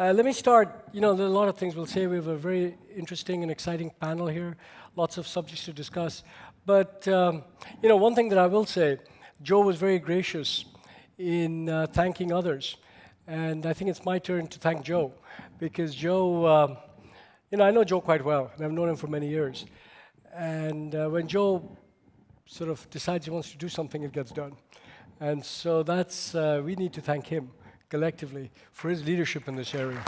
Uh, let me start. You know, there are a lot of things we'll say. We have a very interesting and exciting panel here, lots of subjects to discuss. But, um, you know, one thing that I will say, Joe was very gracious in uh, thanking others. And I think it's my turn to thank Joe, because Joe, uh, you know, I know Joe quite well, and I've known him for many years. And uh, when Joe sort of decides he wants to do something, it gets done. And so that's, uh, we need to thank him collectively for his leadership in this area.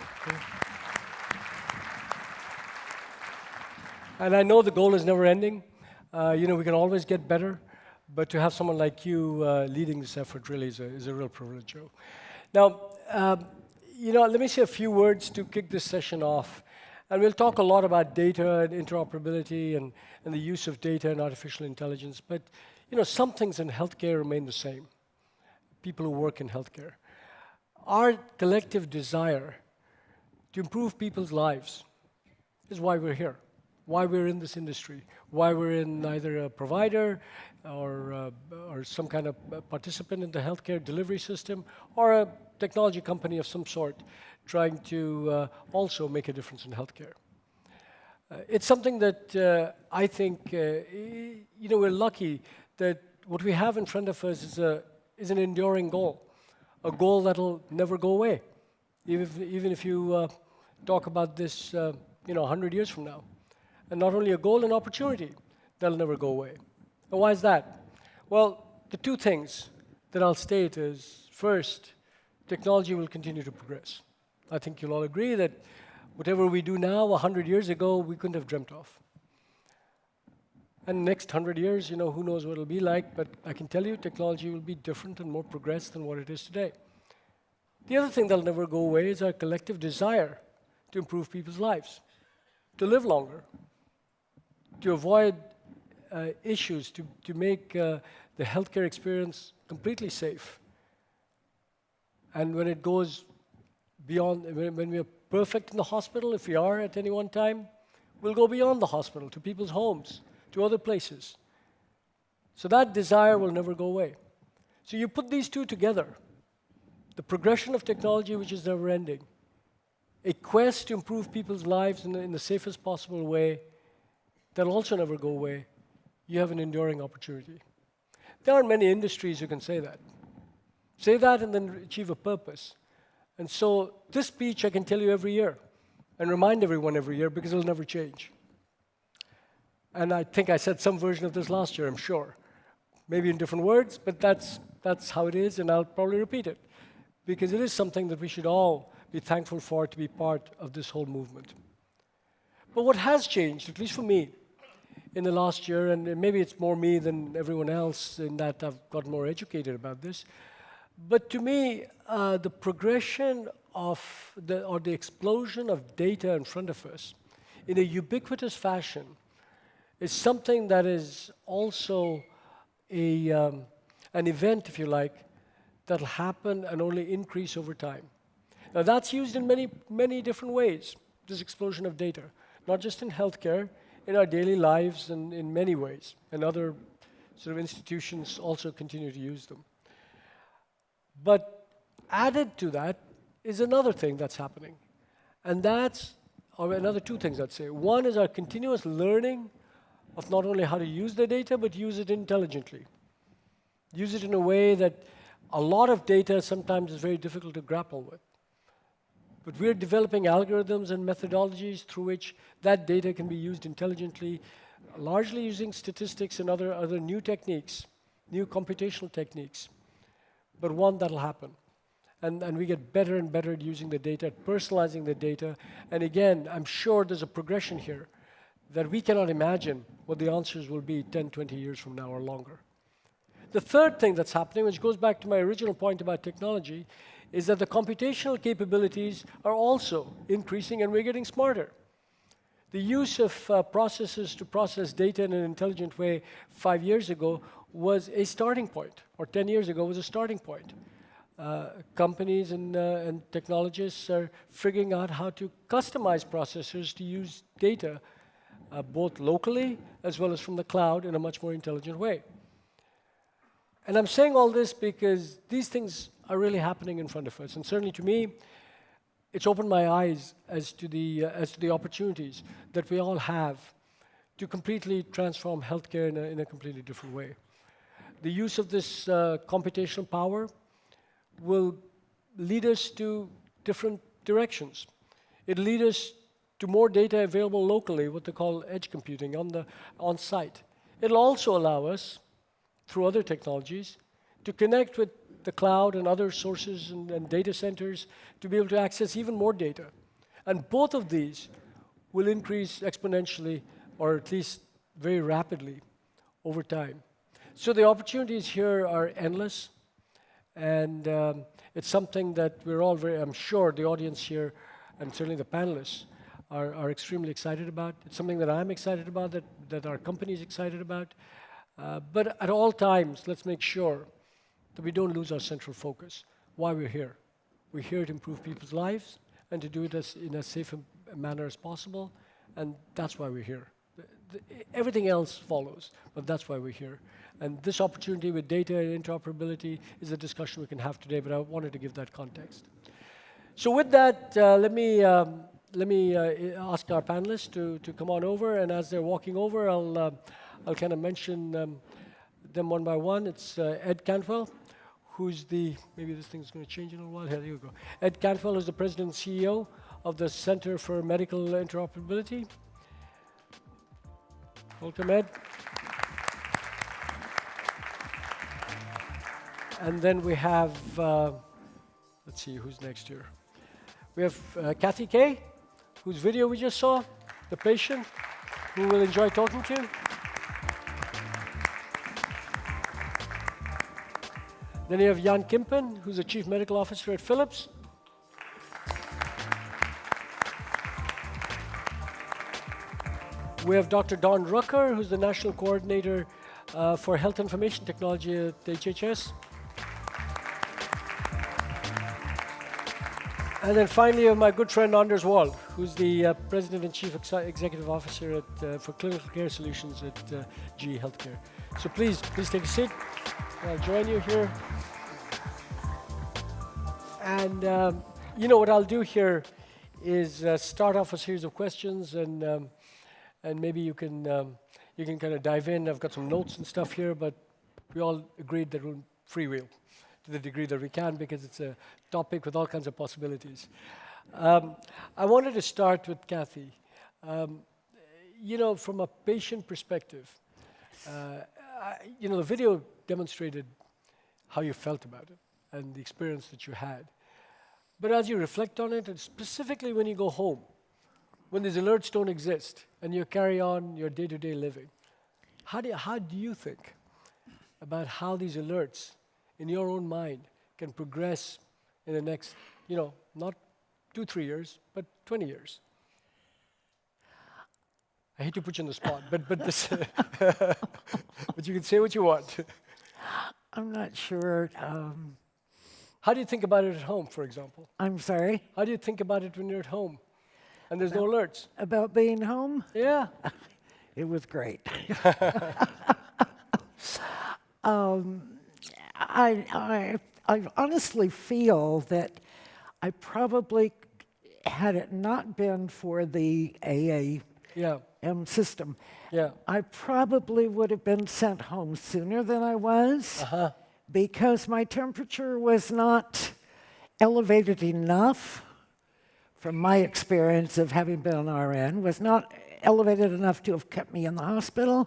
And I know the goal is never ending. Uh, you know, we can always get better, but to have someone like you uh, leading this effort really is a, is a real privilege, Joe. Now, um, you know, let me say a few words to kick this session off. And we'll talk a lot about data and interoperability and, and the use of data and artificial intelligence. But, you know, some things in healthcare remain the same. People who work in healthcare our collective desire to improve people's lives is why we're here, why we're in this industry, why we're in either a provider or, uh, or some kind of participant in the healthcare delivery system or a technology company of some sort trying to uh, also make a difference in healthcare. Uh, it's something that uh, I think, uh, you know, we're lucky that what we have in front of us is, a, is an enduring goal a goal that'll never go away, even if, even if you uh, talk about this, uh, you know, 100 years from now. And not only a goal, an opportunity that'll never go away. And why is that? Well, the two things that I'll state is, first, technology will continue to progress. I think you'll all agree that whatever we do now, 100 years ago, we couldn't have dreamt of. And next 100 years, you know, who knows what it'll be like, but I can tell you technology will be different and more progressed than what it is today. The other thing that'll never go away is our collective desire to improve people's lives, to live longer, to avoid uh, issues, to, to make uh, the healthcare experience completely safe. And when it goes beyond, when, when we are perfect in the hospital, if we are at any one time, we'll go beyond the hospital to people's homes to other places. So that desire will never go away. So you put these two together, the progression of technology, which is never ending, a quest to improve people's lives in the, in the safest possible way that'll also never go away, you have an enduring opportunity. There aren't many industries who can say that. Say that and then achieve a purpose. And so this speech I can tell you every year and remind everyone every year because it'll never change. And I think I said some version of this last year, I'm sure. Maybe in different words, but that's, that's how it is, and I'll probably repeat it. Because it is something that we should all be thankful for to be part of this whole movement. But what has changed, at least for me, in the last year, and maybe it's more me than everyone else in that I've gotten more educated about this, but to me, uh, the progression of the, or the explosion of data in front of us in a ubiquitous fashion is something that is also a, um, an event, if you like, that'll happen and only increase over time. Now that's used in many, many different ways, this explosion of data, not just in healthcare, in our daily lives and in many ways, and other sort of institutions also continue to use them. But added to that is another thing that's happening, and that's, or another two things I'd say. One is our continuous learning of not only how to use the data, but use it intelligently. Use it in a way that a lot of data sometimes is very difficult to grapple with. But we're developing algorithms and methodologies through which that data can be used intelligently, largely using statistics and other, other new techniques, new computational techniques. But one that'll happen. And, and we get better and better at using the data, at personalizing the data. And again, I'm sure there's a progression here that we cannot imagine what the answers will be 10, 20 years from now or longer. The third thing that's happening, which goes back to my original point about technology, is that the computational capabilities are also increasing and we're getting smarter. The use of uh, processes to process data in an intelligent way five years ago was a starting point, or 10 years ago was a starting point. Uh, companies and, uh, and technologists are figuring out how to customize processors to use data uh, both locally as well as from the cloud in a much more intelligent way. And I'm saying all this because these things are really happening in front of us. And certainly to me, it's opened my eyes as to the, uh, as to the opportunities that we all have to completely transform healthcare in a, in a completely different way. The use of this uh, computational power will lead us to different directions. It'll lead us to more data available locally, what they call edge computing on the on site. It'll also allow us, through other technologies, to connect with the cloud and other sources and, and data centers to be able to access even more data. And both of these will increase exponentially, or at least very rapidly, over time. So the opportunities here are endless, and um, it's something that we're all very, I'm sure the audience here, and certainly the panelists, are, are extremely excited about. It's something that I'm excited about, that, that our company is excited about. Uh, but at all times, let's make sure that we don't lose our central focus, why we're here. We're here to improve people's lives and to do it as, in as safe a manner as possible, and that's why we're here. The, the, everything else follows, but that's why we're here. And this opportunity with data and interoperability is a discussion we can have today, but I wanted to give that context. So with that, uh, let me um, let me uh, ask our panelists to, to come on over, and as they're walking over, I'll, uh, I'll kind of mention um, them one by one. It's uh, Ed Cantwell, who's the, maybe this thing's going to change in a little while. Here you go. Ed Cantwell is the president and CEO of the Center for Medical Interoperability. Welcome, Ed. And then we have, uh, let's see, who's next here? We have uh, Kathy Kay whose video we just saw, the patient, who we'll enjoy talking to. Then you have Jan Kimpen, who's the Chief Medical Officer at Philips. We have Dr. Don Rucker, who's the National Coordinator uh, for Health Information Technology at HHS. And then finally, uh, my good friend Anders Wold, who's the uh, President and Chief Ex Executive Officer at, uh, for Clinical Care Solutions at uh, GE Healthcare. So please, please take a seat. I'll join you here. And um, you know what I'll do here is uh, start off a series of questions, and um, and maybe you can um, you can kind of dive in. I've got some notes and stuff here, but we all agreed that we'll freewheel to the degree that we can because it's a topic with all kinds of possibilities. Um, I wanted to start with Kathy. Um, you know, from a patient perspective, uh, I, you know, the video demonstrated how you felt about it and the experience that you had. But as you reflect on it, and specifically when you go home, when these alerts don't exist and you carry on your day-to-day -day living, how do, you, how do you think about how these alerts in your own mind can progress in the next, you know, not two, three years, but 20 years? I hate to put you on the spot, but but this, but you can say what you want. I'm not sure. Um, How do you think about it at home, for example? I'm sorry. How do you think about it when you're at home, and there's no alerts? About being home? Yeah. it was great. um, I, I, I honestly feel that I probably, had it not been for the AAM Yeah. system, Yeah. I probably would have been sent home sooner than I was Uh-huh. because my temperature was not elevated enough, from my experience of having been an RN, was not elevated enough to have kept me in the hospital.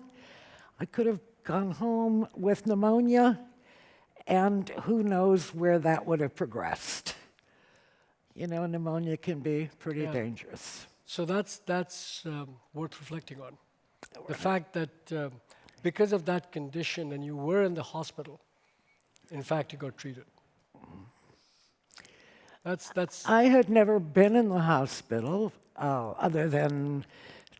I could have gone home with pneumonia and who knows where that would have progressed. You know, pneumonia can be pretty Yeah. dangerous. So that's that's um, worth reflecting on. The fact that um, because of that condition and you were in the hospital, in fact you got treated. That's that's I had never been in the hospital uh, other than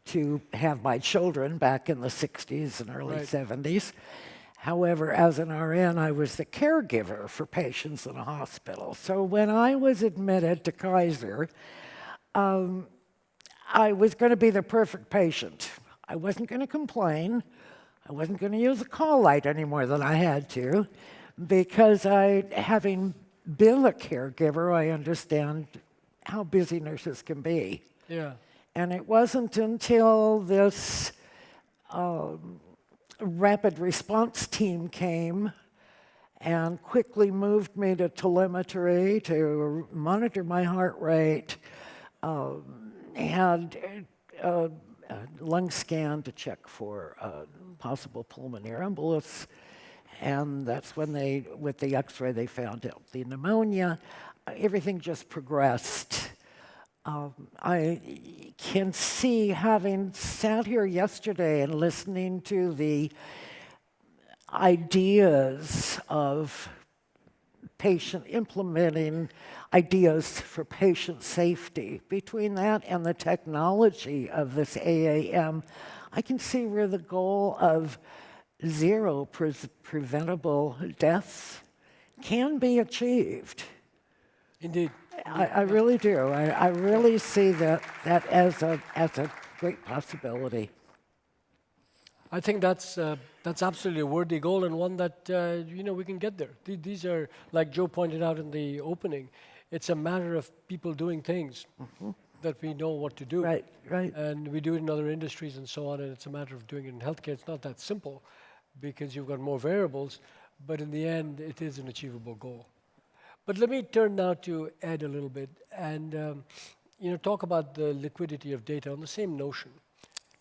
to have my children back in the 60s and early Right. 70s. However, as an RN, I was the caregiver for patients in a hospital. So when I was admitted to Kaiser, um, I was going to be the perfect patient. I wasn't going to complain. I wasn't going to use a call light any more than I had to because I, having been a caregiver, I understand how busy nurses can be. Yeah. And it wasn't until this um, rapid response team came and quickly moved me to telemetry to monitor my heart rate, um, had a, a lung scan to check for uh, possible pulmonary embolus. And that's when they, with the x-ray, they found out the pneumonia. Everything just progressed. Um, I can see, having sat here yesterday and listening to the ideas of patient implementing ideas for patient safety, between that and the technology of this AAM, I can see where the goal of zero pre preventable deaths can be achieved. Indeed. I, I really do. I, I really see that, that as, a, as a great possibility. I think that's uh, that's absolutely a worthy goal and one that uh, you know we can get there. Th- these are like Joe pointed out in the opening. It's a matter of people doing things that we know what to do, Right, right. and we do it in other industries and so on. And it's a matter of doing it in healthcare. It's not that simple because you've got more variables, but in the end, it is an achievable goal. But let me turn now to Ed a little bit and um, you know talk about the liquidity of data on the same notion.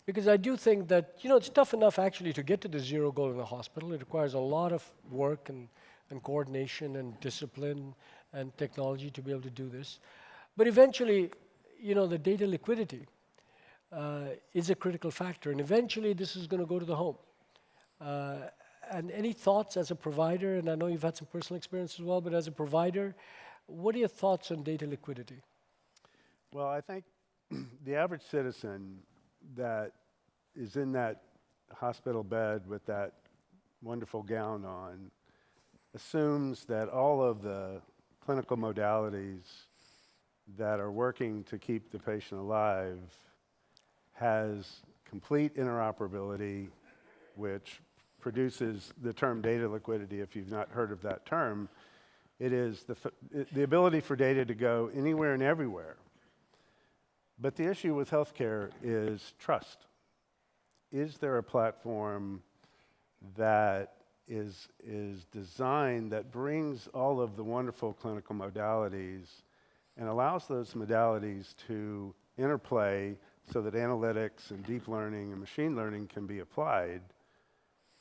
Because I do think that, you know, it's tough enough actually to get to the zero goal in the hospital. It requires a lot of work and, and coordination and discipline and technology to be able to do this. But eventually, you know, the data liquidity uh, is a critical factor. And eventually, this is going to go to the home. Uh, and any thoughts as a provider, and I know you've had some personal experience as well, but as a provider, what are your thoughts on data liquidity? Well, I think the average citizen that is in that hospital bed with that wonderful gown on assumes that all of the clinical modalities that are working to keep the patient alive has complete interoperability, which produces the term data liquidity. If you've not heard of that term, it is the, the ability for data to go anywhere and everywhere but the issue with healthcare is trust. Is there a platform that is, is designed that brings all of the wonderful clinical modalities and allows those modalities to interplay so that analytics and deep learning and machine learning can be applied,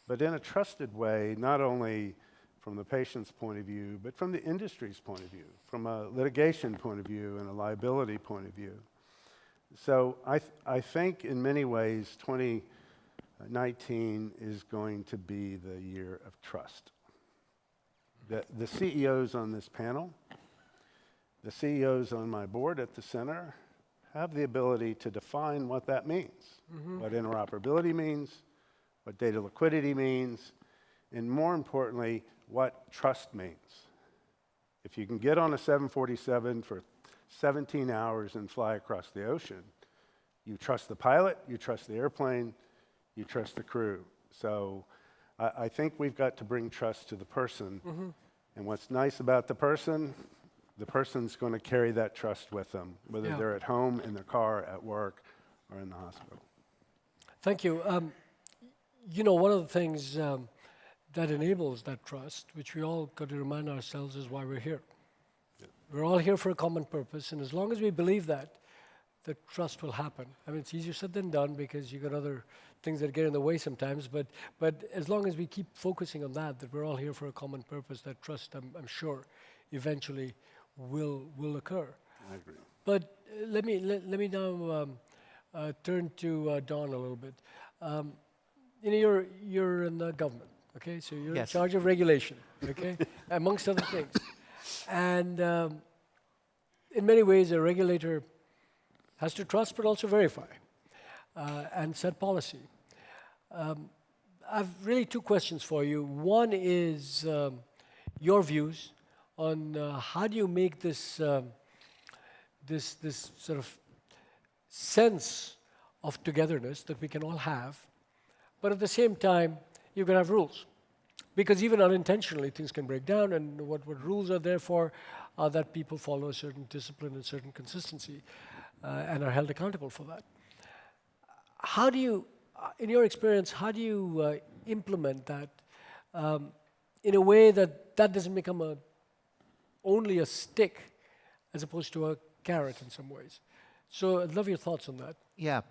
but in a trusted way, not only from the patient's point of view, but from the industry's point of view, from a litigation point of view and a liability point of view. So I, th- I think in many ways, 2019 is going to be the year of trust. The, the CEOs on this panel, the CEOs on my board at the center, have the ability to define what that means, mm-hmm. what interoperability means, what data liquidity means, and more importantly, what trust means. If you can get on a 747 for 17 hours and fly across the ocean. You trust the pilot, you trust the airplane, you trust the crew. So I, I think we've got to bring trust to the person. And what's nice about the person, the person's going to carry that trust with them, whether Yeah. they're at home, in their car, at work, or in the hospital. Thank you. Um, you know, one of the things um, that enables that trust, which we all got to remind ourselves, is why we're here. We're all here for a common purpose, and as long as we believe that, the trust will happen. I mean, it's easier said than done because you got other things that get in the way sometimes. But but as long as we keep focusing on that, that we're all here for a common purpose, that trust, I'm, I'm sure, eventually will will occur. I agree. But uh, let me let, let me now um, uh, turn to uh, Don a little bit. Um, you know, you're you're in the government, okay? So you're Yes. in charge of regulation, okay, amongst other things. And um, in many ways, a regulator has to trust, but also verify uh, and set policy. Um, I've really two questions for you. One is um, your views on uh, how do you make this um, this this sort of sense of togetherness that we can all have, but at the same time, you've got to have rules. Because even unintentionally, things can break down, and what, what rules are there for? are that people follow a certain discipline and certain consistency uh, and are held accountable for that. How do you, uh, in your experience, how do you uh, implement that um, in a way that that doesn't become a only a stick as opposed to a carrot in some ways? So I'd love your thoughts on that. Yeah.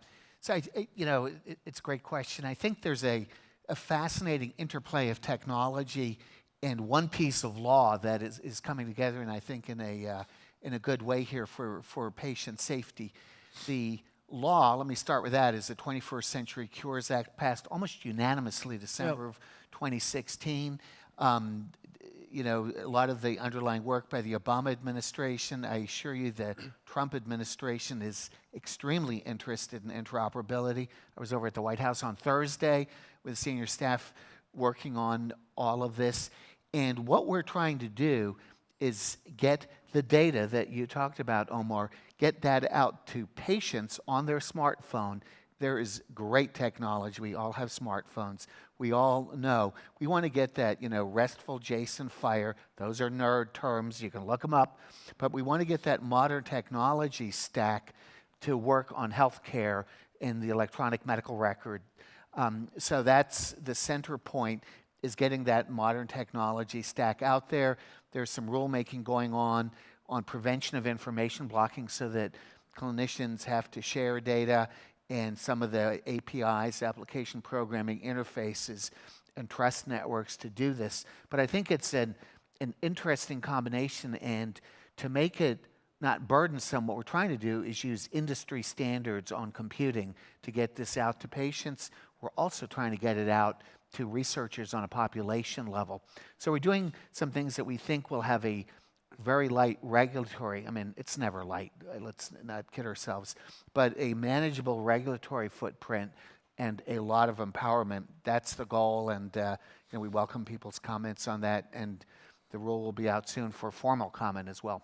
So, I, I- you know, it, it's a great question. I think there's a, a fascinating interplay of technology and one piece of law that is, is coming together, and I think in a, uh, in a good way here for, for patient safety. The law, let me start with that, is the 21st Century Cures Act passed almost unanimously December of 2016. Um, you know, a lot of the underlying work by the Obama administration. I assure you the Trump administration is extremely interested in interoperability. I was over at the White House on Thursday with senior staff working on all of this. And what we're trying to do is get the data that you talked about, Omar, get that out to patients on their smartphone. There is great technology. We all have smartphones. We all know. We want to get that, you know, RESTful JSON FHIR. Those are nerd terms. You can look them up. But we want to get that modern technology stack to work on healthcare in the electronic medical record. Um, so that's the center point is getting that modern technology stack out there. There's some rulemaking going on on prevention of information blocking so that clinicians have to share data and some of the APIs, application programming interfaces, and trust networks to do this. But I think it's an, an interesting combination, and to make it not burdensome, what we're trying to do is use industry standards on computing to get this out to patients. We're also trying to get it out to researchers on a population level. So we're doing some things that we think will have a very light regulatory, I mean, it's never light, uh, let's not kid ourselves, but a manageable regulatory footprint and a lot of empowerment. That's the goal, and uh, you know, we welcome people's comments on that, and the rule will be out soon for formal comment as well.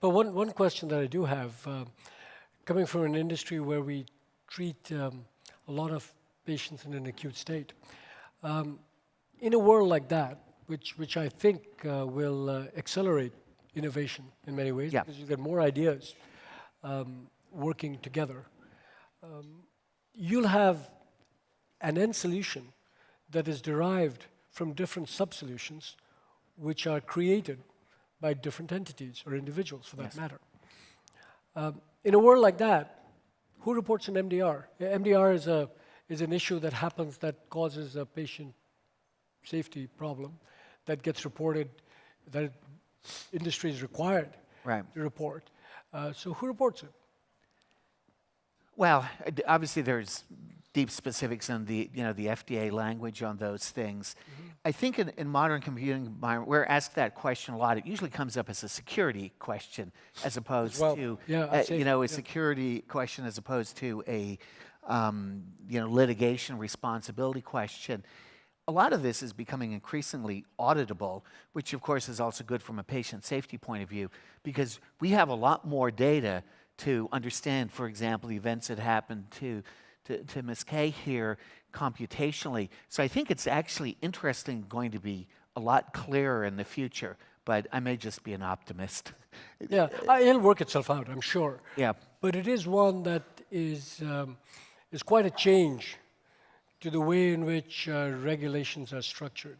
But one, one question that I do have, um, coming from an industry where we treat um, a lot of patients in an acute state, um, in a world like that, which, which I think uh, will uh, accelerate innovation in many ways, Yeah. because you get more ideas um, working together, um, you'll have an end solution that is derived from different sub-solutions which are created by different entities or individuals for that Yes. matter. Um, in a world like that, who reports an MDR? MDR is, a, is an issue that happens that causes a patient safety problem that gets reported, that industry is required Right. to report. Uh, so who reports it? Well, obviously there's deep specifics in the you know the FDA language on those things. I think in, in modern computing environment, we're asked that question a lot. It usually comes up as a security question as opposed well. to Yeah, uh, I'd you know a yeah. security question as opposed to a um, you know litigation responsibility question. A lot of this is becoming increasingly auditable, which of course is also good from a patient safety point of view, because we have a lot more data to understand, for example, the events that happened to, to, to Ms. Kay here computationally. So I think it's actually interesting, going to be a lot clearer in the future, but I may just be an optimist. Yeah, it'll work itself out, I'm sure. yeah. But it is one that is, um, is quite a change to the way in which uh, regulations are structured.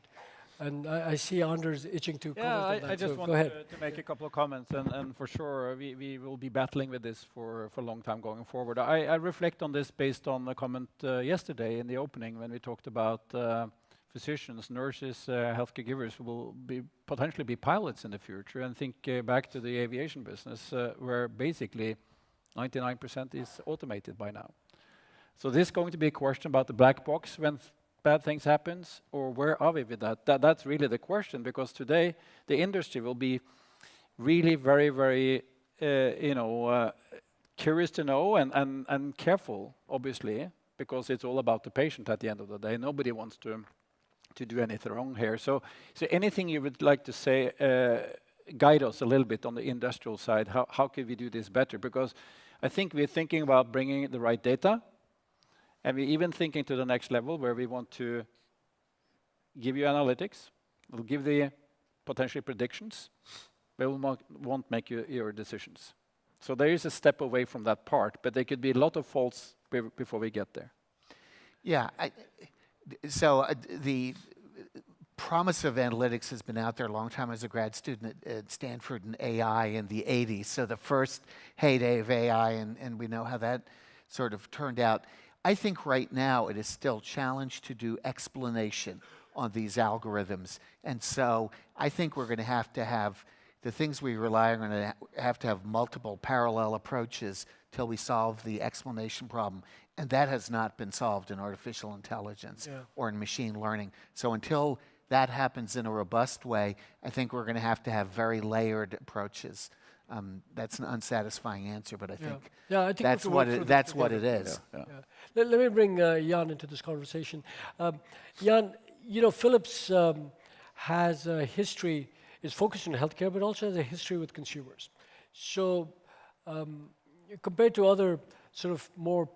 And I, I see Anders itching to Yeah, comment I, on that. I just so want go ahead. to, to make a couple of comments, and, and for sure, we, we will be battling with this for, for a long time going forward. I, I reflect on this based on a comment uh, yesterday in the opening when we talked about uh, physicians, nurses, uh, healthcare givers will be potentially be pilots in the future. And think uh, back to the aviation business, uh, where basically 99% is automated by now. So this is going to be a question about the black box when bad things happens, or where are we with that? that? That's really the question, because today the industry will be really very, very, uh, you know, uh, curious to know and, and, and careful, obviously, because it's all about the patient at the end of the day. Nobody wants to to do anything wrong here. So, so anything you would like to say, uh, guide us a little bit on the industrial side. How how could we do this better? Because I think we're thinking about bringing the right data, and we're even thinking to the next level where we want to give you analytics, we'll give the potentially predictions, but mo- won't make you, your decisions. So there is a step away from that part, but there could be a lot of faults before we get there. Yeah. So uh, the promise of analytics has been out there a long time as a grad student at, at Stanford in AI in the 80s. So the first heyday of AI, and, and we know how that sort of turned out. I think right now it is still challenged to do explanation on these algorithms. And so I think we're going to have to have the things we rely on, are going to have to have multiple parallel approaches till we solve the explanation problem. And that has not been solved in artificial intelligence Yeah. or in machine learning. So until that happens in a robust way, I think we're going to have to have very layered approaches. Um, that's an unsatisfying answer, but I Yeah. think Yeah, I think that's what work it, that's what it together. is. Yeah. Yeah. Let, let me bring uh, Jan into this conversation. Um, Jan, you know, Philips um, has a history, is focused on healthcare, but also has a history with consumers. So, um, compared to other sort of more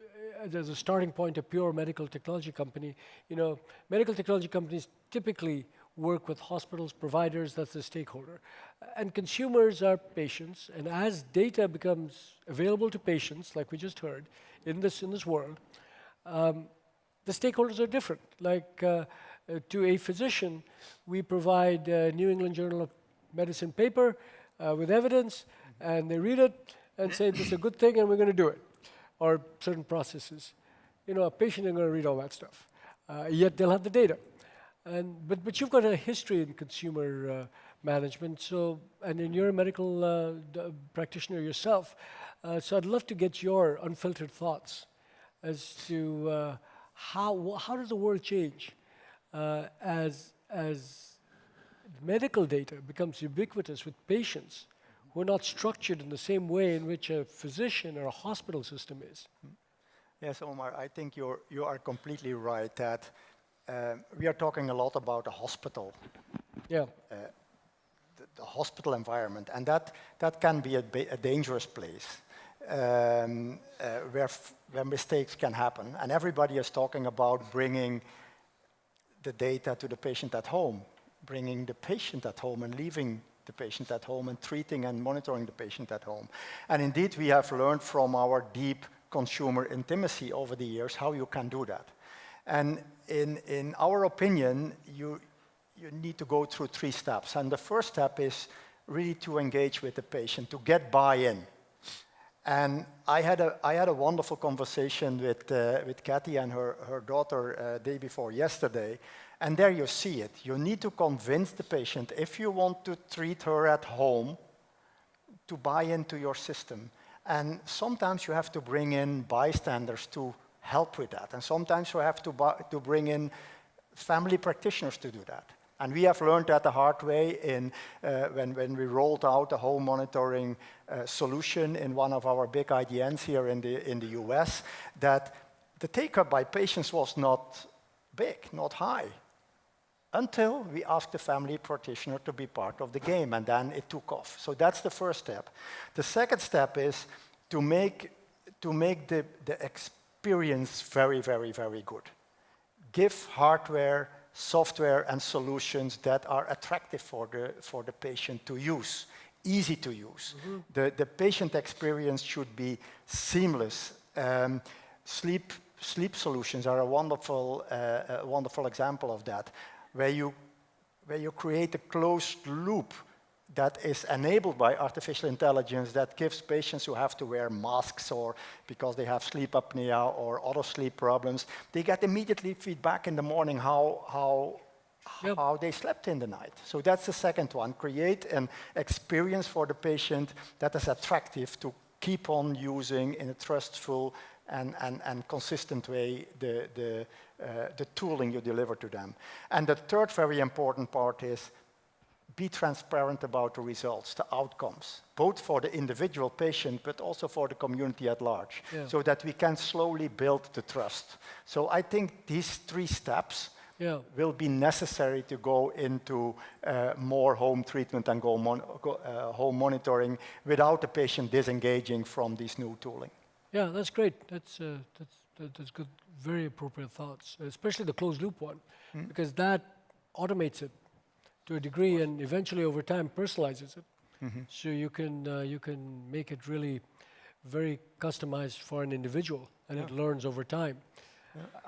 uh, as a starting point, a pure medical technology company, you know, medical technology companies typically work with hospitals, providers, that's the stakeholder. And consumers are patients, and as data becomes available to patients, like we just heard, in this, in this world, um, the stakeholders are different. Like uh, uh, to a physician, we provide a New England Journal of Medicine paper uh, with evidence, and they read it and say this is a good thing, and we're going to do it, or certain processes. You know, a patient isn't going to read all that stuff, uh, yet they'll have the data. And but but you've got a history in consumer uh, management, so and then you're a medical uh, practitioner yourself. Uh, so I'd love to get your unfiltered thoughts as to how how does the world change as as medical data becomes ubiquitous with patients who are not structured in the same way in which a physician or a hospital system is. Yes, Omar, I think you're, you are completely right that um, we are talking a lot about a hospital, Yeah, the, the hospital environment, and that, that can be a, a dangerous place um, uh, where, f- where mistakes can happen. And everybody is talking about bringing the data to the patient at home, bringing the patient at home and leaving the patient at home and treating and monitoring the patient at home. And indeed, we have learned from our deep consumer intimacy over the years how you can do that. And in, in our opinion, you, you need to go through three steps. And the first step is really to engage with the patient, to get buy-in. And I had a, I had a wonderful conversation with, uh, with Kathy and her, her daughter uh, day before yesterday. And there you see it. You need to convince the patient, if you want to treat her at home, to buy into your system. And sometimes you have to bring in bystanders to help with that. And sometimes we have to, to bring in family practitioners to do that. And we have learned that the hard way in, uh, when, when we rolled out a home monitoring uh, solution in one of our big IDNs here in the, in the US, that the take-up by patients was not big, not high until we asked the family practitioner to be part of the game, and then it took off. So that's the first step. The second step is to make, to make the, the experience very, very, very good. Give hardware, software, and solutions that are attractive for the, for the patient to use, easy to use. The, the patient experience should be seamless. Um, sleep, sleep solutions are a wonderful, uh, a wonderful example of that where you, where you create a closed loop that is enabled by artificial intelligence that gives patients who have to wear masks or because they have sleep apnea or other sleep problems, they get immediately feedback in the morning how, how, Yep. how they slept in the night. So that's the second one. Create an experience for the patient that is attractive to keep on using in a trustful and, and, and consistent way the, the, uh, the tooling you deliver to them. And the third very important part is be transparent about the results, the outcomes, both for the individual patient, but also for the community at large, Yeah. so that we can slowly build the trust. So I think these three steps yeah. will be necessary to go into uh, more home treatment and go, mon go uh, home monitoring without the patient disengaging from this new tooling. Yeah, that's great. That's, uh, that's, that- that's good, very appropriate thoughts, especially the closed loop one, because that automates it. To a degree, and eventually over time personalizes it. So you can uh, you can make it really very customized for an individual, and it learns over time.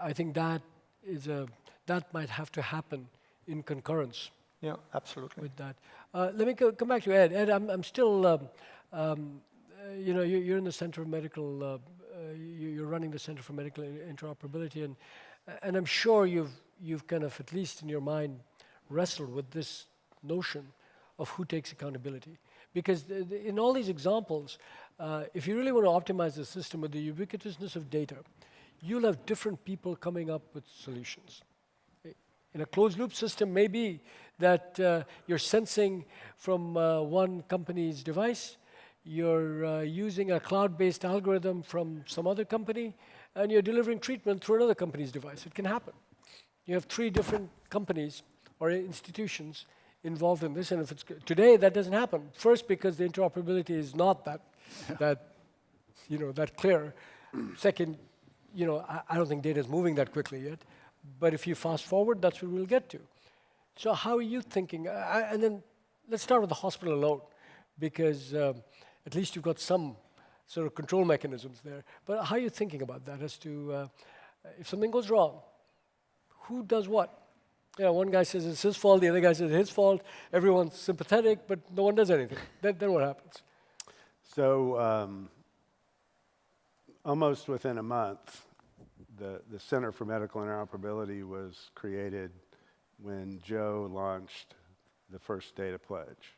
I think that is a that might have to happen in concurrence Yeah, absolutely. with that. Uh, let me co- come back to Ed. Ed, I'm, I'm still, um, um, uh, you know, you, you're in the Center of Medical, uh, uh, you, you're running the Center for Medical Interoperability, and, and I'm sure you've, you've kind of, at least in your mind, wrestled with this notion of who takes accountability. Because in all these examples, uh, if you really want to optimize the system with the ubiquitousness of data, you'll have different people coming up with solutions in a closed loop system maybe that uh, you're sensing from uh, one company's device, you're uh, using a cloud-based algorithm from some other company, and you're delivering treatment through another company's device. It can happen. You have three different companies or institutions involved in this, and if it's today that doesn't happen. First, because the interoperability is not that that you know that clear. Second, you know I, I don't think data is moving that quickly yet. But if you fast forward, that's where we'll get to. So how are you thinking? I- and then let's start with the hospital alone, because um, at least you've got some sort of control mechanisms there. But how are you thinking about that as to uh, if something goes wrong, who does what? Yeah, one guy says it's his fault, the other guy says it's his fault. Everyone's sympathetic, but no one does anything. then, then what happens? So um, almost within a month, the, the Center for Medical Interoperability was created when Joe launched the first data pledge.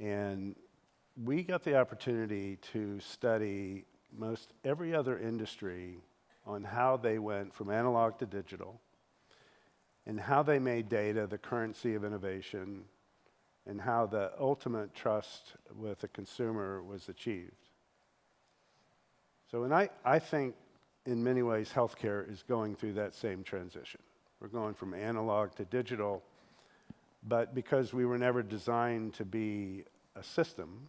And we got the opportunity to study most every other industry on how they went from analog to digital and how they made data the currency of innovation and how the ultimate trust with the consumer was achieved. So, and I, I think in many ways healthcare is going through that same transition. We're going from analog to digital, but because we were never designed to be a system,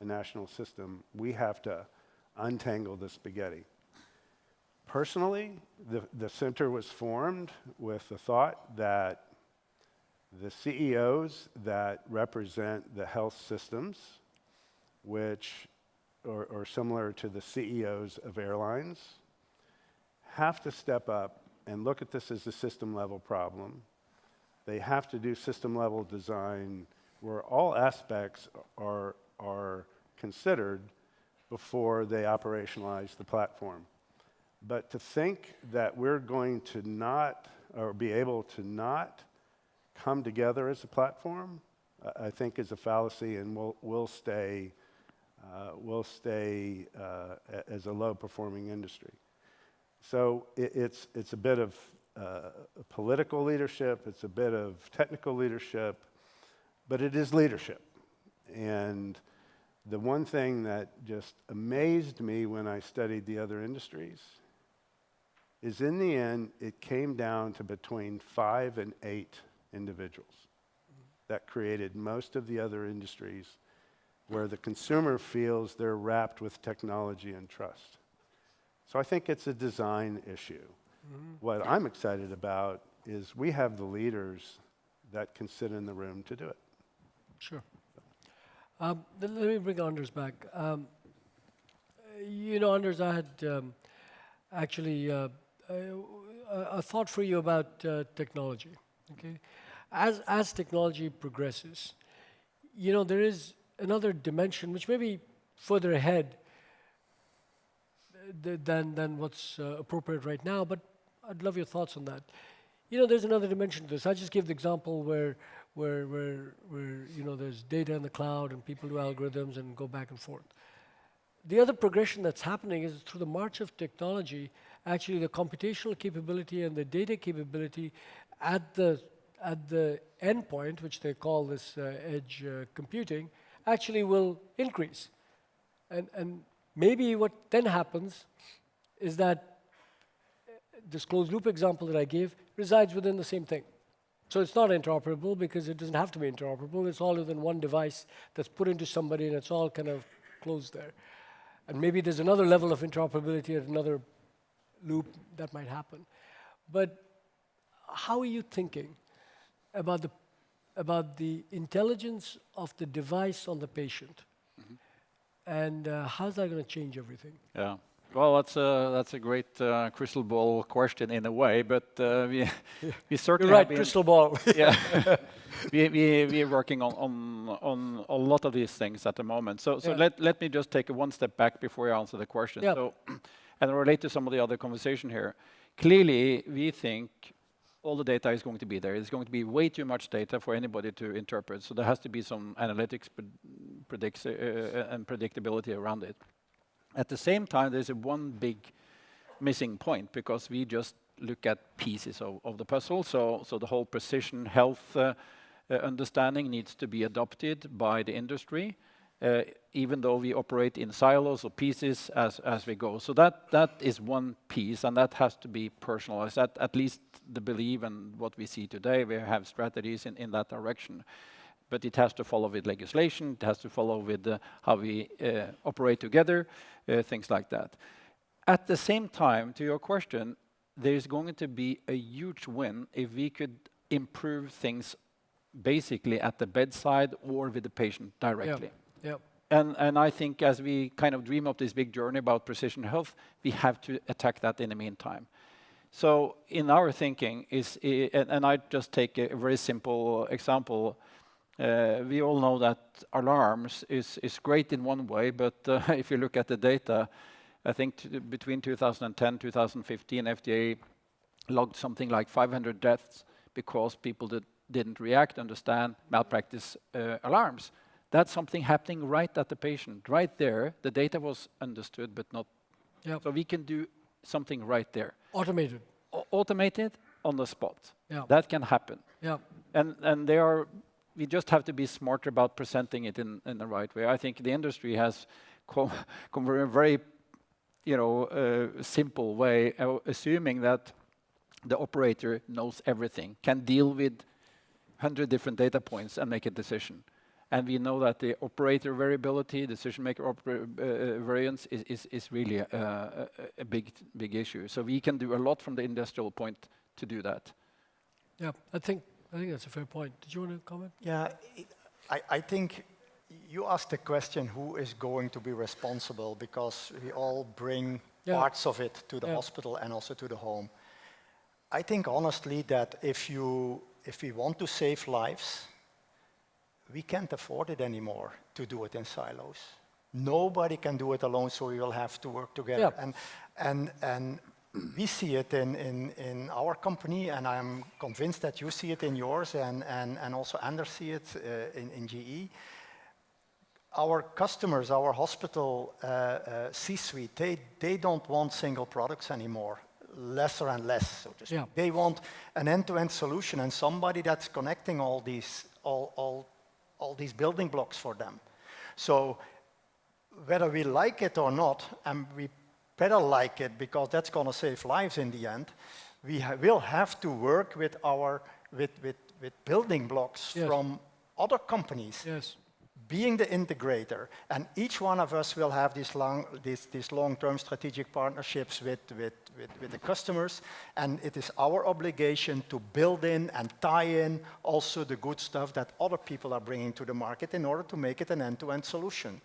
a national system, we have to untangle the spaghetti. Personally, the, the center was formed with the thought that the CEOs that represent the health systems, which are, are similar to the CEOs of airlines, have to step up and look at this as a system level problem. They have to do system level design where all aspects are, are considered before they operationalize the platform. But to think that we're going to not, or be able to not come together as a platform, I- think is a fallacy and will, will stay, uh, will stay uh, as a low performing industry. So it, it's, it's a bit of uh, political leadership, it's a bit of technical leadership, but it is leadership. And the one thing that just amazed me when I studied the other industries is in the end, it came down to between five and eight individuals that created most of the other industries where the consumer feels they're wrapped with technology and trust. So I think it's a design issue. What I'm excited about is we have the leaders that can sit in the room to do it. Sure. Um, let me bring Anders back. Um, you know, Anders, I had um, actually uh, a, thought for you about uh, technology. Okay, as as technology progresses, you know, there is another dimension which may be further ahead uh, than than what's uh, appropriate right now. But I'd love your thoughts on that. You know, there's another dimension to this. I just gave the example where, where, where, where you know, there's data in the cloud and people do algorithms and go back and forth. The other progression that's happening is through the march of technology, actually the computational capability and the data capability at the, at the endpoint, which they call this uh, edge uh, computing, actually will increase. And, and maybe what then happens is that this closed loop example that I gave resides within the same thing. So it's not interoperable because it doesn't have to be interoperable. It's all within one device that's put into somebody and it's all kind of closed there. And maybe there's another level of interoperability at another loop that might happen. But how are you thinking about the about the intelligence of the device on the patient. And uh, how's that going to change everything? Yeah. Well, that's a that's a great uh, crystal ball question in a way, but uh, we we certainly You're right, crystal ball. yeah. we, we, we are working on, on, on a lot of these things at the moment. So, so Yeah. let, let me just take one step back before I answer the question. Yeah. So, and relate to some of the other conversation here. Clearly, we think all the data is going to be there. It's going to be way too much data for anybody to interpret. So there has to be some analytics pred- predicts, uh, uh, and predictability around it. At the same time, there's a one big missing point because we just look at pieces of, of the puzzle. So, so the whole precision health uh, uh, understanding needs to be adopted by the industry, even though we operate in silos or pieces as, as we go. So that, that is one piece, and that has to be personalized. That at least the belief and what we see today, we have strategies in, in that direction. But it has to follow with legislation, it has to follow with uh, how we uh, operate together, uh, things like that. At the same time, to your question, there's going to be a huge win if we could improve things basically at the bedside or with the patient directly. Yeah. And, and I think as we kind of dream of this big journey about precision health, we have to attack that in the meantime. So in our thinking is, and, I just take a very simple example. Uh, we all know that alarms is, is great in one way, but uh, if you look at the data, I think between 2010 2015, FDA logged something like 500 deaths because people did, didn't react, understand malpractice uh, alarms. That's something happening right at the patient, right there. The data was understood, but not. Yep. So we can do something right there, Automated. Au- automated on the spot. Yeah. That can happen, Yeah. and and they are. We just have to be smarter about presenting it in, in the right way. I think the industry has come, come from a very, you know, uh, simple way, uh, assuming that the operator knows everything, can deal with 100 different data points and make a decision. And we know that the operator variability, decision maker uh, variance is, is, is really a, a, a big, big issue. So we can do a lot from the industrial point to do that. Yeah. I think I think that's a fair point. Did you want to comment? Yeah, I, I think you asked the question who is going to be responsible because we all bring Yeah. parts of it to the Yeah. hospital and also to the home. I think honestly that if you if we want to save lives, we can't afford it anymore to do it in silos. Nobody can do it alone, so we will have to work together. Yeah. And and and we see it in, in, in our company, and I'm convinced that you see it in yours, and, and, and also Anders see it uh, in, in GE. Our customers, our hospital uh, uh, C-suite, they, they don't want single products anymore, lesser and less, so to speak. Yeah. They want an end-to-end solution and somebody that's connecting all these, all, all, all these building blocks for them. So whether we like it or not, and we better like it because that's going to save lives in the end, we ha- will have to work with our with, with, with building blocks Yes. from other companies Yes. Being the integrator, and each one of us will have these long, these, these long-term strategic partnerships with, with, with, with the customers, and it is our obligation to build in and tie in also the good stuff that other people are bringing to the market in order to make it an end-to-end solution.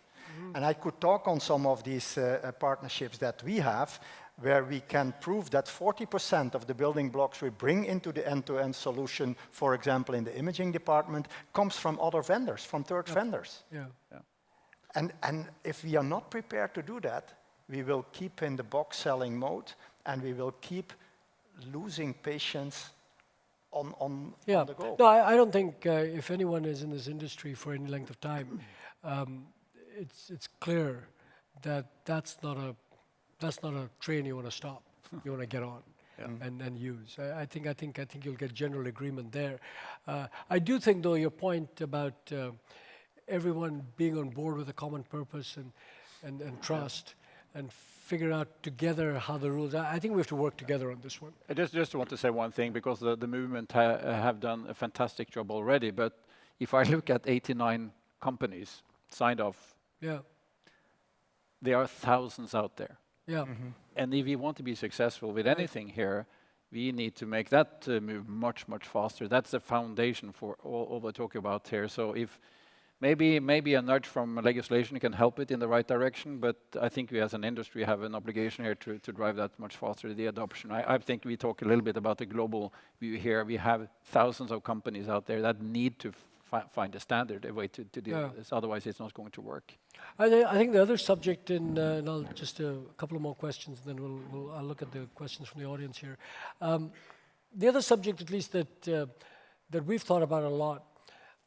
And I could talk on some of these uh, uh, partnerships that we have, where we can prove that 40% of the building blocks we bring into the end-to-end solution, for example, in the imaging department, comes from other vendors, from third vendors. Yeah. And, and if we are not prepared to do that, we will keep in the box selling mode and we will keep losing patients on, on, Yeah. on the go. No, I, I don't think uh, if anyone is in this industry for any length of time, um, it's it's clear that that's not a that's not a train you want to stop. you want to get on and, and use. I, I think I think I think you'll get general agreement there. Uh, I do think though your point about uh, everyone being on board with a common purpose and and, and trust and figure out together how the rules. I, I think we have to work together on this one. I just, just want to say one thing because the, the movement ha have done a fantastic job already. But if I look at 89 companies signed off, Yeah. there are thousands out there. Yeah. And if we want to be successful with anything here, we need to make that uh, move much, much faster. That's the foundation for all, all we're talking about here. So if maybe maybe a nudge from legislation can help it in the right direction, but I think we as an industry have an obligation here to, to drive that much faster, the adoption. I, I think we talk a little bit about the global view here. We have thousands of companies out there that need to fi find a standard, a way to, to deal Yeah. with this. Otherwise, it's not going to work. I, thi- I think the other subject, in, uh, and I'll just uh, a couple of more questions, and then we'll, we'll I'll look at the questions from the audience here. Um, the other subject, at least that uh, that we've thought about a lot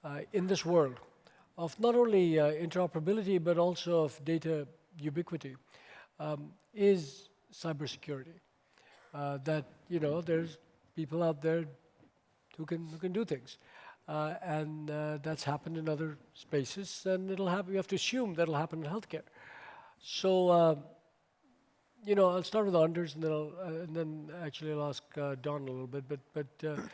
uh, in this world, of not only uh, interoperability but also of data ubiquity, um, is cybersecurity. Uh, that you know, there's people out there who can who can do things. Uh, and uh, that's happened in other spaces, and it'll happen. You have to assume that'll happen in healthcare. So, uh, you know, I'll start with Anders, and then I'll, uh, and then actually I'll ask uh, Don a little bit. But, but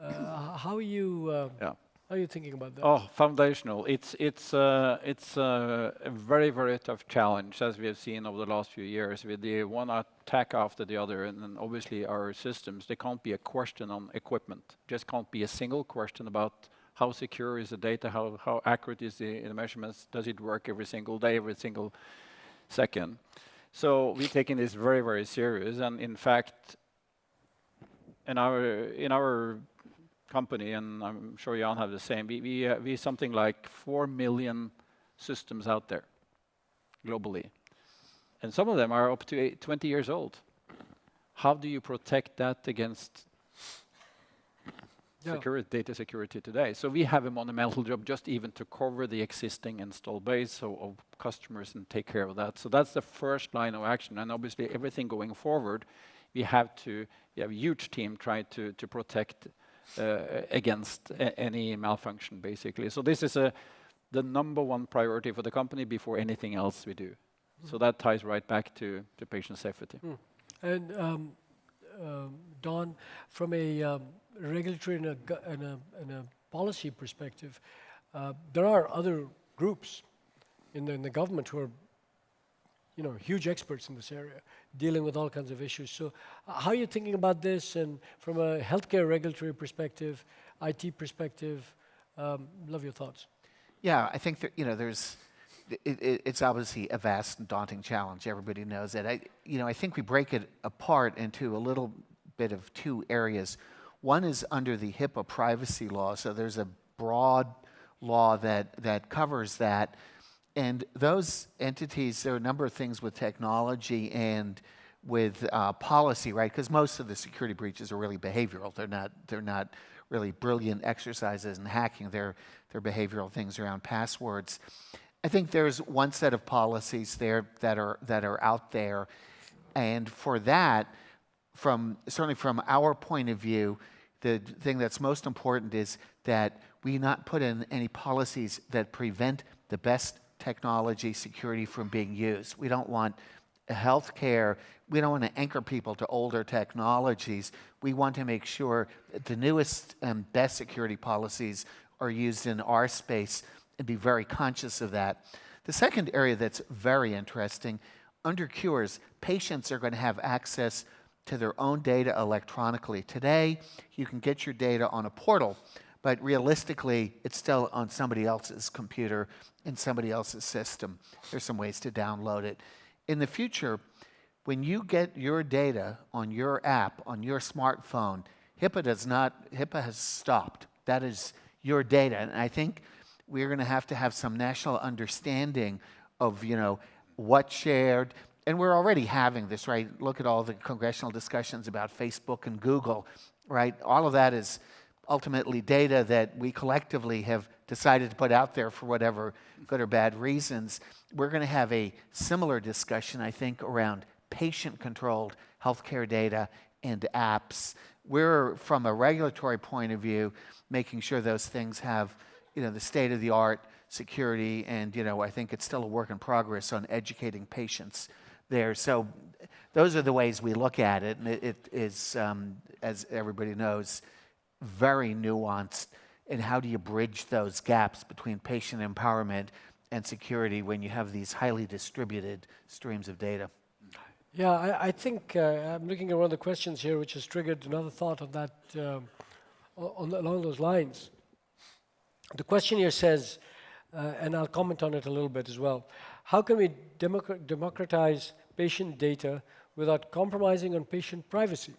uh, how are you? Yeah. Are you thinking about that? Oh, foundational. It's it's uh, it's uh, a very very tough challenge as we have seen over the last few years with the one attack after the other, and obviously our systems. There can't be a question on equipment. Just can't be a single question about how secure is the data, how how accurate is the, the measurements, does it work every single day, every single second. So we're taking this very very serious, and in fact, in our in our company, and I'm sure Jan have the same. We we uh, we something like 4 million systems out there globally, and some of them are up to eight, 20 years old. How do you protect that against Yeah. security, data security today? So we have a monumental job just even to cover the existing install base of, of customers and take care of that. So that's the first line of action, and obviously everything going forward, we have to. We have a huge team trying to to protect against any malfunction, basically. So this is a, the number one priority for the company before anything else we do. So that ties right back to, to patient safety. And um, um, Don, from a um, regulatory and a, and a, and a policy perspective, uh, there are other groups in the, in the government who are, you know, huge experts in this area, dealing with all kinds of issues. So, uh, how are you thinking about this? And from a healthcare regulatory perspective, IT perspective, um, love your thoughts. Yeah, I think that, you know, there's, it, it, it's obviously a vast and daunting challenge. Everybody knows that. I, you know, I think we break it apart into a little bit of two areas. One is under the HIPAA privacy law. So there's a broad law that, that covers that. And those entities, there are a number of things with technology and with uh, policy, right? Because most of the security breaches are really behavioral. They're not, they're not really brilliant exercises in hacking. They're, they're behavioral things around passwords. I think there's one set of policies there that are, that are out there. And for that, from certainly from our point of view, the thing that's most important is that we not put in any policies that prevent the best technology security from being used. We don't want healthcare, we don't want to anchor people to older technologies. We want to make sure that the newest and best security policies are used in our space and be very conscious of that. The second area that's very interesting, under cures, patients are going to have access to their own data electronically. Today, you can get your data on a portal, but realistically, it's still on somebody else's computer in somebody else's system. There's some ways to download it. In the future, when you get your data on your app, on your smartphone, HIPAA does not, HIPAA has stopped. That is your data. And I think we're going to have to have some national understanding of, you know, what's shared. And we're already having this, right? Look at all the congressional discussions about Facebook and Google, right? All of that is ultimately data that we collectively have decided to put out there for whatever good or bad reasons. We're going to have a similar discussion, I think, around patient controlled healthcare data and apps. We're, from a regulatory point of view, making sure those things have you know, the state of the art security, and you know, I think it's still a work in progress on educating patients there. So those are the ways we look at it, and it, it is, um, as everybody knows, very nuanced. And how do you bridge those gaps between patient empowerment and security when you have these highly distributed streams of data? Yeah, I, I think uh, I'm looking at one of the questions here, which has triggered another thought on that, o- on, along those lines. The question here says, uh, and I'll comment on it a little bit as well. How can we democ- democratize patient data without compromising on patient privacy?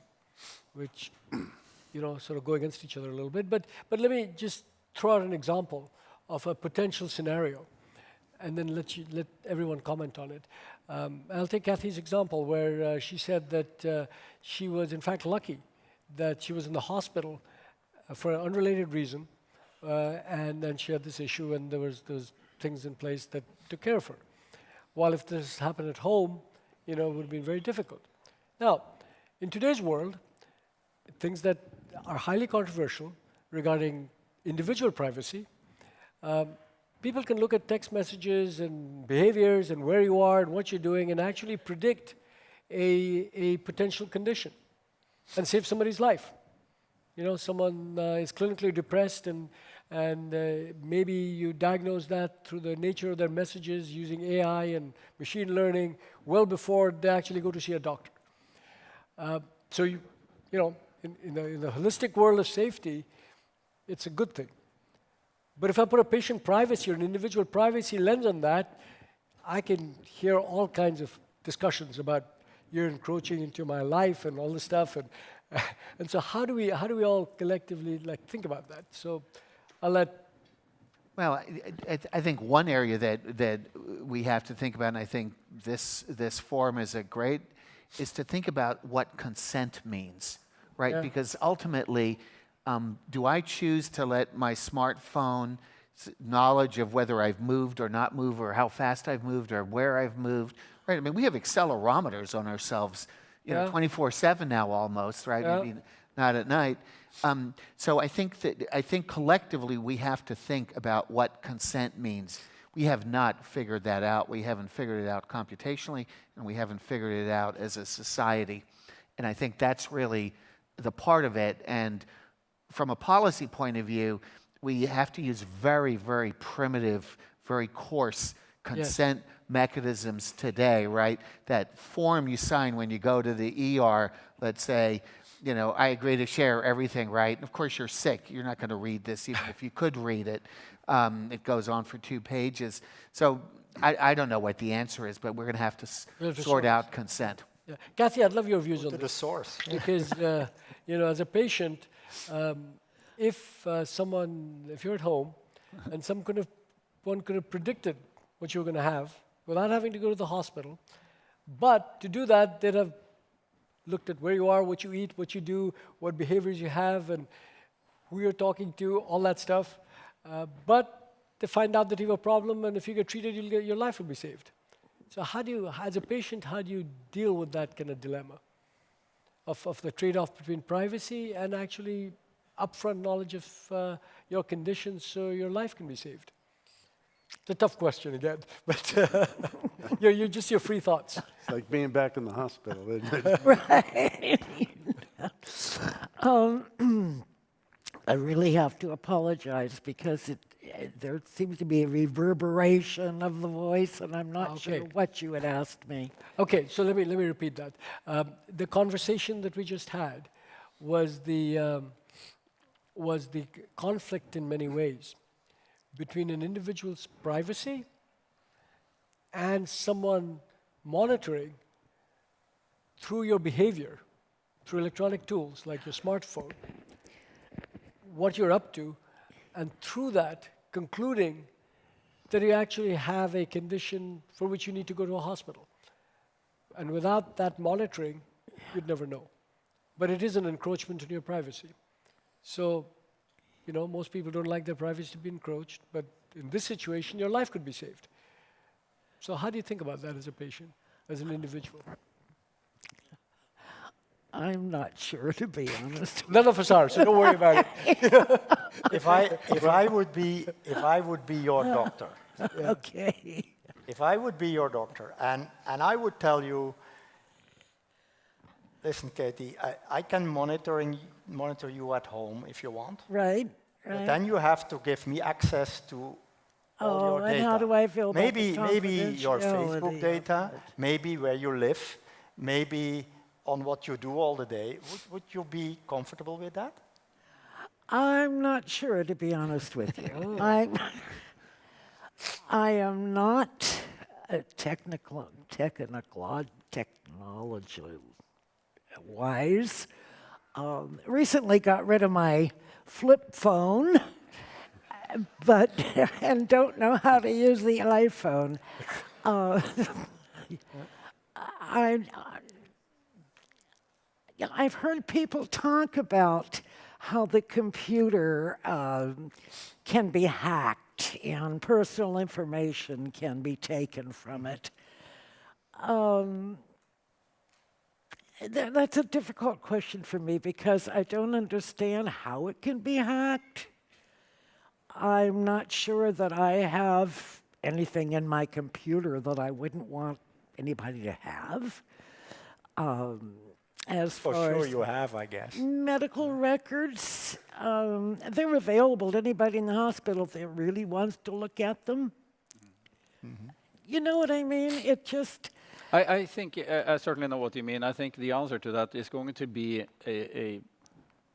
Which, you know, sort of go against each other a little bit. But, but let me just throw out an example of a potential scenario and then let, you, let everyone comment on it. Um, I'll take Kathy's example where uh, she said that uh, she was in fact lucky that she was in the hospital uh, for an unrelated reason uh, and then she had this issue and there was those things in place that took care of her. While if this happened at home, you know, it would have been very difficult. Now, in today's world, things that are highly controversial regarding individual privacy, um, people can look at text messages and behaviors and where you are and what you're doing and actually predict a, a potential condition and save somebody's life. You know, someone uh, is clinically depressed and, and uh, maybe you diagnose that through the nature of their messages using AI and machine learning well before they actually go to see a doctor. Uh, so, you, you know, in, in, the, in holistic world of safety, it's a good thing. But if I put a patient privacy or an individual privacy lens on that, I can hear all kinds of discussions about you're encroaching into my life and all this stuff. And, and so how do we how do we all collectively like think about that? So I'll let Well, I, I, I think one area that, that we have to think about, and I think this, this forum is a great, is to think about what consent means, right? Yeah. Because ultimately, um, do I choose to let my smartphone knowledge of whether I've moved or not moved, or how fast I've moved, or where I've moved, right? I mean, we have accelerometers on ourselves, you know, 24/7 now almost, right? Yeah. Maybe not at night. Um, so I think that I think collectively we have to think about what consent means. We have not figured that out. We haven't figured it out computationally, and we haven't figured it out as a society. And I think that's really the part of it. And from a policy point of view, we have to use very, very primitive, very coarse consent mechanisms today, right? That form you sign when you go to the ER, let's say, you know, I agree to share everything, right? And of course, you're sick. You're not going to read this, even if you could read it. Um, it goes on for two pages. So I, I don't know what the answer is, but we're going to have to s- We'll have to sort sort out consent. Yeah. Kathy, I'd love your views on To the source. because uh, you know, as a patient, um, if uh, someone, if you're at home, and some could have, one could have predicted what you were going to have without having to go to the hospital, but to do that, they'd have looked at where you are, what you eat, what you do, what behaviors you have, and who you're talking to, all that stuff. Uh, but they find out that you have a problem, and if you get treated, you'll get, your life will be saved. So, how do you, as a patient, how do you deal with that kind of dilemma of, of the trade off between privacy and actually upfront knowledge of uh, your conditions so your life can be saved? It's a tough question again, but uh, you're, you're just your free thoughts. It's like being back in the hospital, isn't it? Um, I really have to apologize because it, there seems to be a reverberation of the voice, and I'm not sure what you had asked me. Okay, so let me let me repeat that. Um, the conversation that we just had was the um, was the conflict in many ways between an individual's privacy and someone monitoring through your behavior, through electronic tools like your smartphone, what you're up to, and through that concluding that you actually have a condition for which you need to go to a hospital. And without that monitoring, you'd never know. But it is an encroachment on your privacy. So, you know, most people don't like their privacy to be encroached, but in this situation, your life could be saved. So, how do you think about that as a patient, as an individual? I'm not sure, to be honest. None of us are, so don't worry about it. if I if I would be if I would be your doctor, Okay. if I would be your doctor, and and I would tell you, listen, Katie, I, I can monitoring monitor you at home if you want, Right, but then you have to give me access to all Oh, your and data. how do I feel about the maybe maybe your Facebook data, maybe where you live, maybe on what you do all the day. Would, would you be comfortable with that? I'm not sure, to be honest with you. I, I am not a technical, technical, technology wise. Um, recently got rid of my flip phone, but and don't know how to use the iPhone. Uh, I, I've heard people talk about how the computer um, can be hacked and personal information can be taken from it. Um, th- that's a difficult question for me because I don't understand how it can be hacked. I'm not sure that I have anything in my computer that I wouldn't want anybody to have. Um, as For far sure as you have, I guess. medical records, um, they're available to anybody in the hospital if they really wants to look at them. You know what I mean? It just, I, I think uh, I certainly know what you mean. I think the answer to that is going to be a, a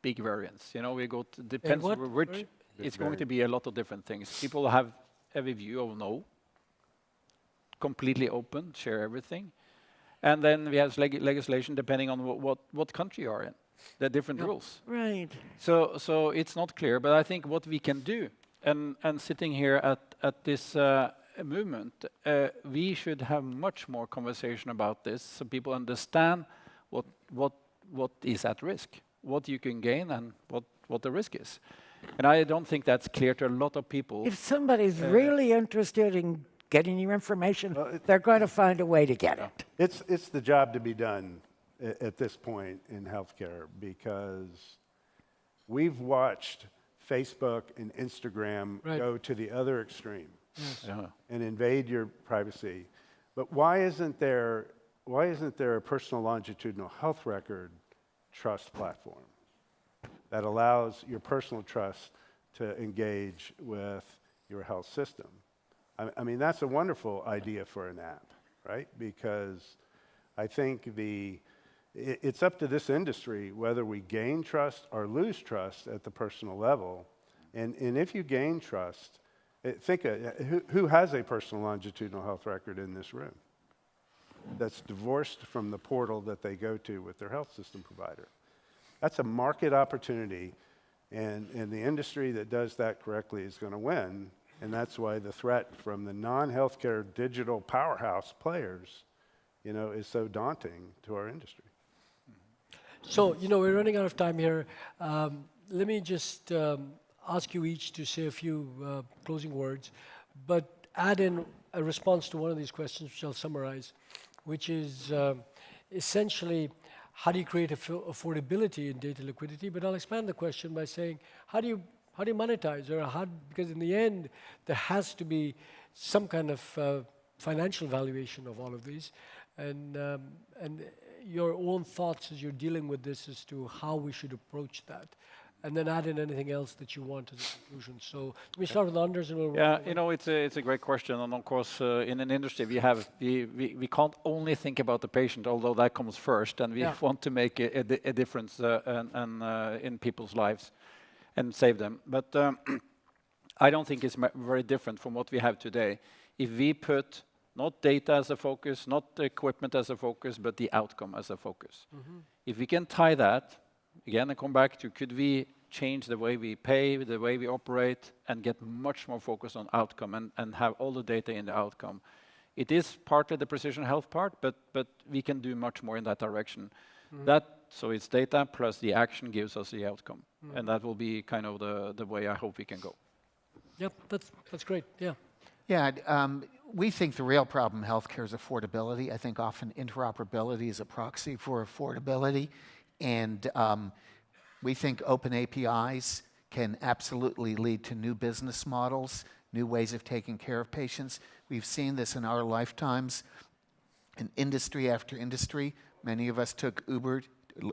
big variance. You know, we go to, depends what? which. Sorry? It's going to be a lot of different things. People have every view of no, completely open, share everything, and then we have leg- legislation depending on what, what what country you are in. There are different rules. right. So, so it's not clear, but I think what we can do, and, and sitting here at, at this uh, movement, uh, we should have much more conversation about this so people understand what, what, what is at risk, what you can gain, and what, what the risk is. And I don't think that's clear to a lot of people. If somebody's really interested in getting your information, they're going to find a way to get it. It's, it's the job to be done at, at this point in healthcare because we've watched Facebook and Instagram Right. go to the other extreme Yeah. Uh-huh. and invade your privacy. But why isn't there, why isn't there a personal longitudinal health record trust platform that allows your personal trust to engage with your health system? I, I mean, that's a wonderful idea for an app, right? Because I think the, i it's up to this industry whether we gain trust or lose trust at the personal level. And, and if you gain trust, eh, think, uh, who, who has a personal longitudinal health record in this room? That's divorced from the portal that they go to with their health system provider. That's a market opportunity, and, and the industry that does that correctly is going to win. And that's why the threat from the non-healthcare digital powerhouse players, you know, is so daunting to our industry. So, you know, we're running out of time here. Um, let me just um, ask you each to say a few uh, closing words, but add in a response to one of these questions, which I'll summarize, which is um, essentially how do you create affo- affordability in data liquidity? But I'll expand the question by saying how do you how do you monetize? Or how because in the end there has to be some kind of uh, financial valuation of all of these, and um, and your own thoughts as you're dealing with this as to how we should approach that, and then add in anything else that you want as a conclusion. So let me start with Anders, and we'll Yeah, you know, it's a, it's a great question, and of course, uh, in an industry, we have we, we, we can't only think about the patient, although that comes first, and we Yeah. want to make a, a, a difference uh, and, and uh, in people's lives and save them. But um, I don't think it's very different from what we have today. If we put not data as a focus, not equipment as a focus, but the outcome as a focus. If we can tie that, again, I come back to could we change the way we pay, the way we operate, and get much more focused on outcome and, and have all the data in the outcome. It is partly the precision health part, but, but we can do much more in that direction. That so it's data plus the action gives us the outcome, and that will be kind of the, the way I hope we can go. Yep, that's that's great. Yeah. Yeah, um, we think the real problem in healthcare is affordability. I think often interoperability is a proxy for affordability. And um, we think open APIs can absolutely lead to new business models, new ways of taking care of patients. We've seen this in our lifetimes in industry after industry. Many of us took Uber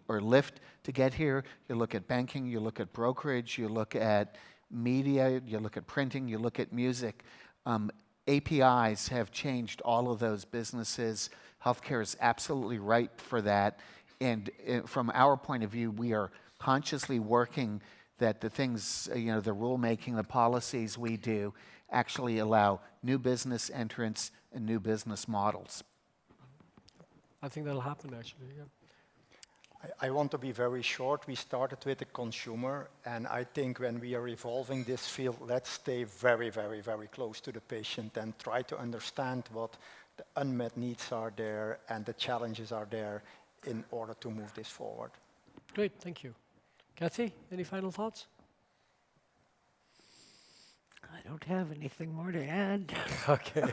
or Lyft to get here. You look at banking, you look at brokerage, you look at media, you look at printing, you look at music. Um, APIs have changed all of those businesses. Healthcare is absolutely ripe for that. And uh, from our point of view, we are consciously working that the things, uh, you know, the rulemaking, the policies we do actually allow new business entrants and new business models. I think that'll happen actually. Yeah. I, want to be very short. We started with the consumer, and I think when we are evolving this field, let's stay very, very, very close to the patient and try to understand what the unmet needs are there and the challenges are there in order to move this forward. Great, thank you. Kathy, any final thoughts? I don't have anything more to add. Okay.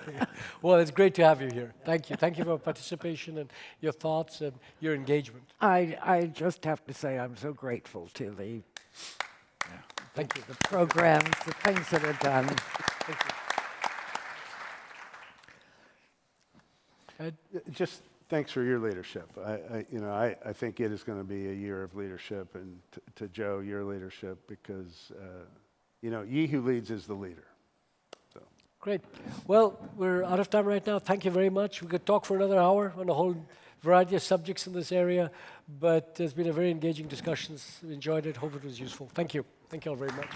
well, it's great to have you here. Thank you. Thank you for your participation and your thoughts and your engagement. I, I just have to say I'm so grateful to the, Thank you. the programs, the things that are done. Ed? Just thanks for your leadership. I, I, you know, I, I think it is going to be a year of leadership, and t- to Joe, your leadership, because, uh, you know, ye who leads is the leader. So, Great. Well, we're out of time right now. Thank you very much. We could talk for another hour on a whole variety of subjects in this area, but it's been a very engaging discussion. Enjoyed it. Hope it was useful. Thank you. Thank you all very much.